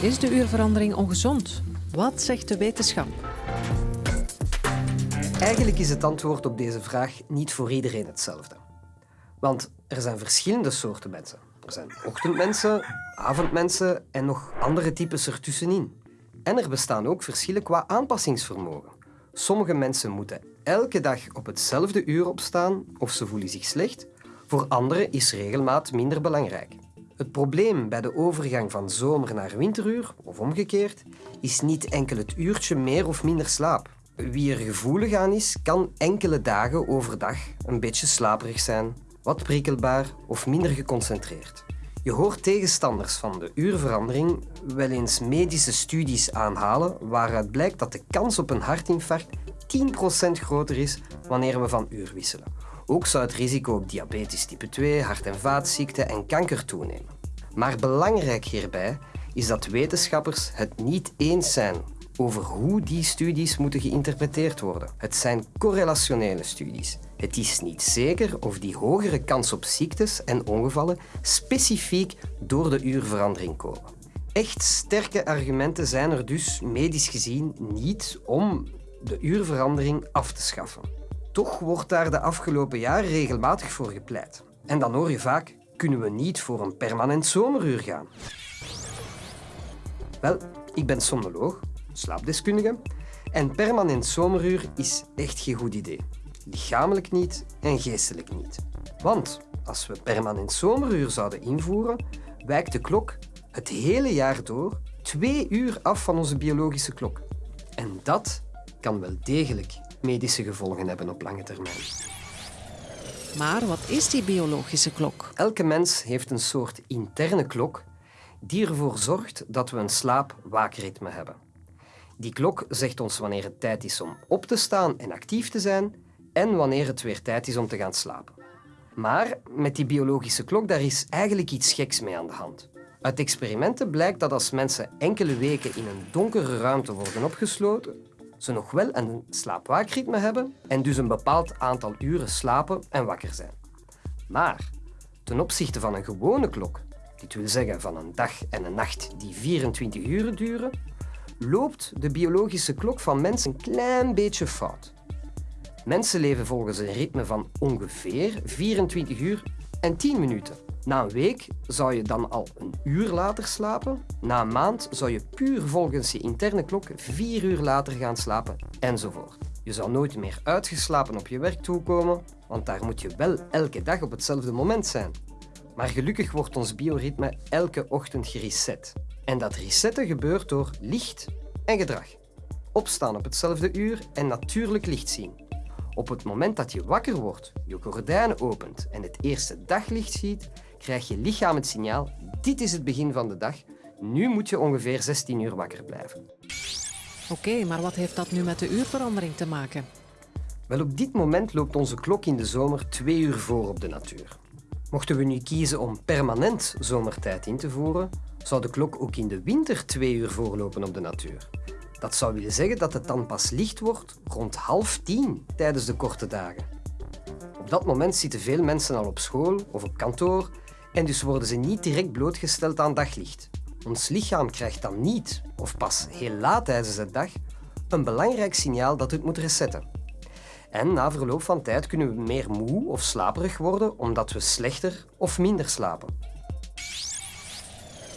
Is de uurverandering ongezond? Wat zegt de wetenschap? Eigenlijk is het antwoord op deze vraag niet voor iedereen hetzelfde. Want er zijn verschillende soorten mensen. Er zijn ochtendmensen, avondmensen en nog andere types ertussenin. En er bestaan ook verschillen qua aanpassingsvermogen. Sommige mensen moeten elke dag op hetzelfde uur opstaan of ze voelen zich slecht. Voor anderen is regelmaat minder belangrijk. Het probleem bij de overgang van zomer naar winteruur, of omgekeerd, is niet enkel het uurtje meer of minder slaap. Wie er gevoelig aan is, kan enkele dagen overdag een beetje slaperig zijn, wat prikkelbaar of minder geconcentreerd. Je hoort tegenstanders van de uurverandering wel eens medische studies aanhalen waaruit blijkt dat de kans op een hartinfarct 10% groter is wanneer we van uur wisselen. Ook zou het risico op diabetes type 2, hart- en vaatziekten en kanker toenemen. Maar belangrijk hierbij is dat wetenschappers het niet eens zijn over hoe die studies moeten geïnterpreteerd worden. Het zijn correlationele studies. Het is niet zeker of die hogere kans op ziektes en ongevallen specifiek door de uurverandering komen. Echt sterke argumenten zijn er dus medisch gezien niet om de uurverandering af te schaffen. Toch wordt daar de afgelopen jaren regelmatig voor gepleit. En dan hoor je vaak, kunnen we niet voor een permanent zomeruur gaan? Wel, ik ben somnoloog, slaapdeskundige, en permanent zomeruur is echt geen goed idee. Lichamelijk niet en geestelijk niet. Want als we permanent zomeruur zouden invoeren, wijkt de klok het hele jaar door twee uur af van onze biologische klok. En dat kan wel degelijk medische gevolgen hebben op lange termijn. Maar wat is die biologische klok? Elke mens heeft een soort interne klok die ervoor zorgt dat we een slaap-waakritme hebben. Die klok zegt ons wanneer het tijd is om op te staan en actief te zijn en wanneer het weer tijd is om te gaan slapen. Maar met die biologische klok daar is eigenlijk iets geks mee aan de hand. Uit experimenten blijkt dat als mensen enkele weken in een donkere ruimte worden opgesloten, ze nog wel een slaap-waakritme hebben en dus een bepaald aantal uren slapen en wakker zijn. Maar ten opzichte van een gewone klok, dit wil zeggen van een dag en een nacht die 24 uur duren, loopt de biologische klok van mensen een klein beetje fout. Mensen leven volgens een ritme van ongeveer 24 uur en 10 minuten. Na een week zou je dan al een uur later slapen. Na een maand zou je puur volgens je interne klok vier uur later gaan slapen, enzovoort. Je zou nooit meer uitgeslapen op je werk toekomen, want daar moet je wel elke dag op hetzelfde moment zijn. Maar gelukkig wordt ons bioritme elke ochtend gereset. En dat resetten gebeurt door licht en gedrag. Opstaan op hetzelfde uur en natuurlijk licht zien. Op het moment dat je wakker wordt, je gordijnen opent en het eerste daglicht ziet, krijg je lichaam het signaal dit is het begin van de dag, nu moet je ongeveer 16 uur wakker blijven. Oké, maar wat heeft dat nu met de uurverandering te maken? Wel, op dit moment loopt onze klok in de zomer twee uur voor op de natuur. Mochten we nu kiezen om permanent zomertijd in te voeren, zou de klok ook in de winter twee uur voorlopen op de natuur. Dat zou willen zeggen dat het dan pas licht wordt rond half tien tijdens de korte dagen. Op dat moment zitten veel mensen al op school of op kantoor en dus worden ze niet direct blootgesteld aan daglicht. Ons lichaam krijgt dan niet, of pas heel laat tijdens de dag, een belangrijk signaal dat het moet resetten. En na verloop van tijd kunnen we meer moe of slaperig worden omdat we slechter of minder slapen.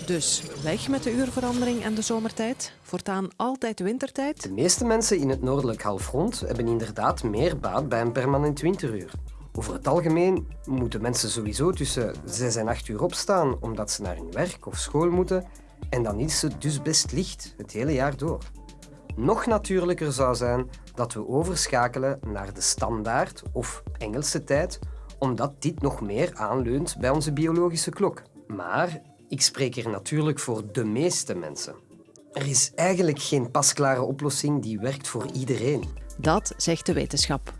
Dus weg met de uurverandering en de zomertijd. Voortaan altijd wintertijd. De meeste mensen in het noordelijk halfrond hebben inderdaad meer baat bij een permanent winteruur. Over het algemeen moeten mensen sowieso tussen 6 en 8 uur opstaan omdat ze naar hun werk of school moeten en dan is het dus best licht het hele jaar door. Nog natuurlijker zou zijn dat we overschakelen naar de standaard of Engelse tijd, omdat dit nog meer aanleunt bij onze biologische klok. Maar ik spreek hier natuurlijk voor de meeste mensen. Er is eigenlijk geen pasklare oplossing die werkt voor iedereen. Dat zegt de wetenschap.